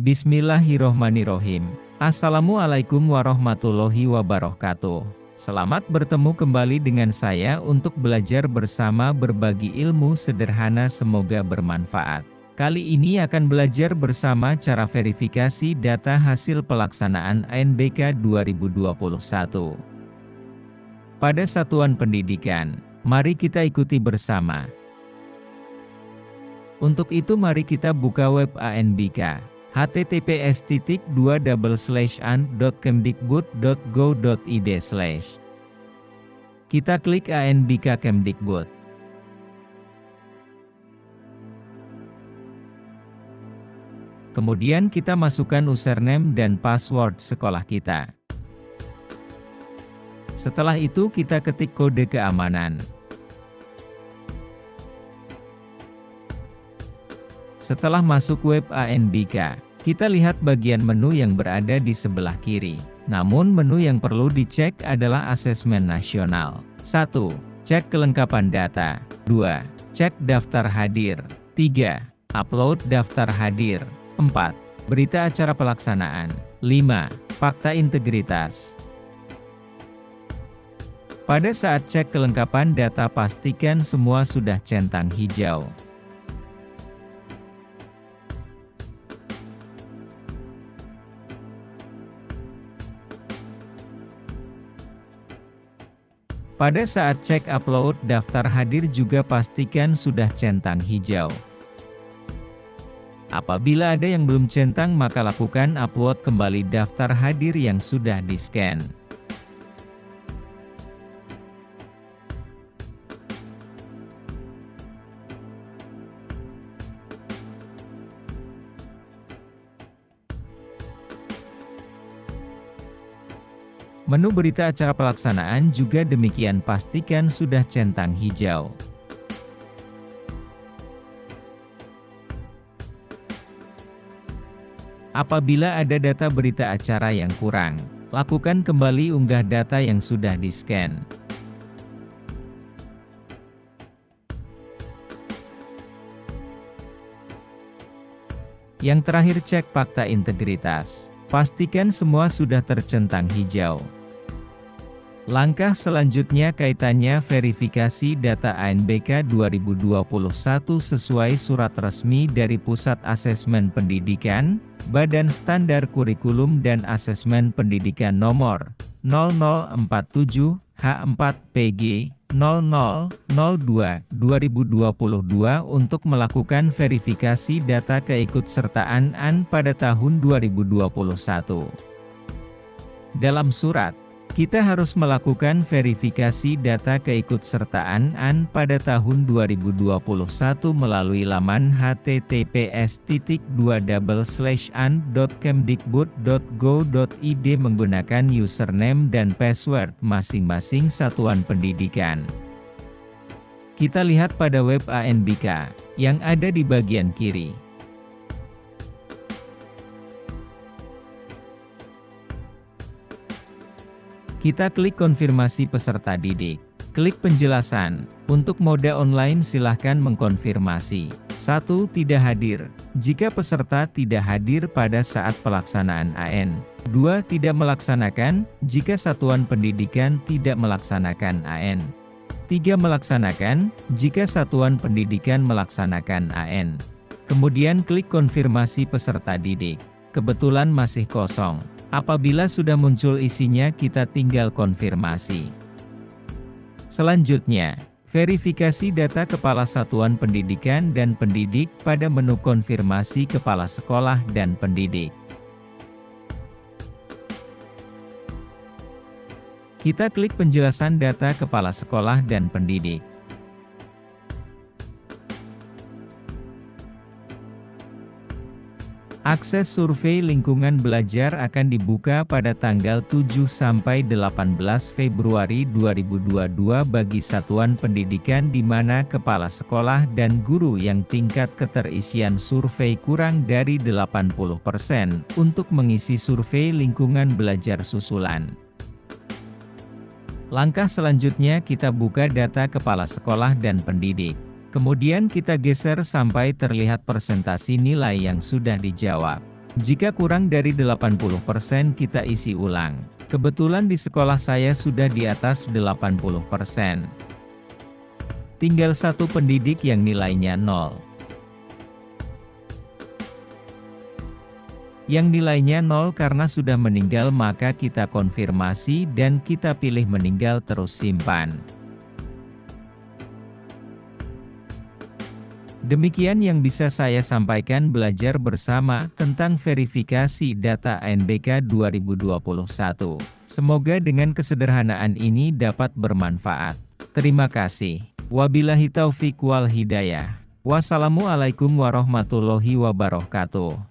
Bismillahirrohmanirrohim. Assalamualaikum warahmatullahi wabarakatuh. Selamat bertemu kembali dengan saya untuk belajar bersama berbagi ilmu sederhana semoga bermanfaat. Kali ini akan belajar bersama cara verifikasi data hasil pelaksanaan ANBK 2021. Pada satuan pendidikan, mari kita ikuti bersama. Untuk itu mari kita buka web ANBK https an.kemdikbud.go.id Kita klik ANBK Kemdikbud. Kemudian kita masukkan username dan password sekolah kita. Setelah itu kita ketik kode keamanan. Setelah masuk web ANBK, kita lihat bagian menu yang berada di sebelah kiri. Namun menu yang perlu dicek adalah asesmen nasional. 1. Cek kelengkapan data. 2. Cek daftar hadir. 3. Upload daftar hadir. 4. Berita acara pelaksanaan. 5. Fakta integritas. Pada saat cek kelengkapan data pastikan semua sudah centang hijau. Pada saat cek upload daftar hadir juga pastikan sudah centang hijau. Apabila ada yang belum centang maka lakukan upload kembali daftar hadir yang sudah di-scan. Menu berita acara pelaksanaan juga demikian pastikan sudah centang hijau. Apabila ada data berita acara yang kurang, lakukan kembali unggah data yang sudah di-scan. Yang terakhir cek fakta integritas. Pastikan semua sudah tercentang hijau. Langkah selanjutnya kaitannya verifikasi data ANBK 2021 sesuai surat resmi dari Pusat Asesmen Pendidikan, Badan Standar Kurikulum dan Asesmen Pendidikan Nomor 0047 H4PG 0002 2022 untuk melakukan verifikasi data keikutsertaan AN pada tahun 2021. Dalam surat kita harus melakukan verifikasi data keikutsertaan AN pada tahun 2021 melalui laman https://an.kemdikbud.go.id menggunakan username dan password masing-masing satuan pendidikan. Kita lihat pada web ANBK, yang ada di bagian kiri. Kita klik konfirmasi peserta didik. Klik penjelasan. Untuk mode online silahkan mengkonfirmasi. 1. Tidak hadir. Jika peserta tidak hadir pada saat pelaksanaan AN. 2. Tidak melaksanakan, jika satuan pendidikan tidak melaksanakan AN. 3. Melaksanakan, jika satuan pendidikan melaksanakan AN. Kemudian klik konfirmasi peserta didik. Kebetulan masih kosong. Apabila sudah muncul isinya kita tinggal konfirmasi. Selanjutnya, verifikasi data Kepala Satuan Pendidikan dan Pendidik pada menu konfirmasi Kepala Sekolah dan Pendidik. Kita klik penjelasan data Kepala Sekolah dan Pendidik. Akses survei lingkungan belajar akan dibuka pada tanggal 7 sampai 18 Februari 2022 bagi satuan pendidikan di mana kepala sekolah dan guru yang tingkat keterisian survei kurang dari 80% untuk mengisi survei lingkungan belajar susulan. Langkah selanjutnya kita buka data kepala sekolah dan pendidik. Kemudian kita geser sampai terlihat presentasi nilai yang sudah dijawab. Jika kurang dari 80% kita isi ulang. Kebetulan di sekolah saya sudah di atas 80%. Tinggal satu pendidik yang nilainya 0. Yang nilainya 0 karena sudah meninggal maka kita konfirmasi dan kita pilih meninggal terus simpan. Demikian yang bisa saya sampaikan belajar bersama tentang verifikasi data NBK 2021. Semoga dengan kesederhanaan ini dapat bermanfaat. Terima kasih. Wabillahi taufiq wal hidayah. Wassalamualaikum warahmatullahi wabarakatuh.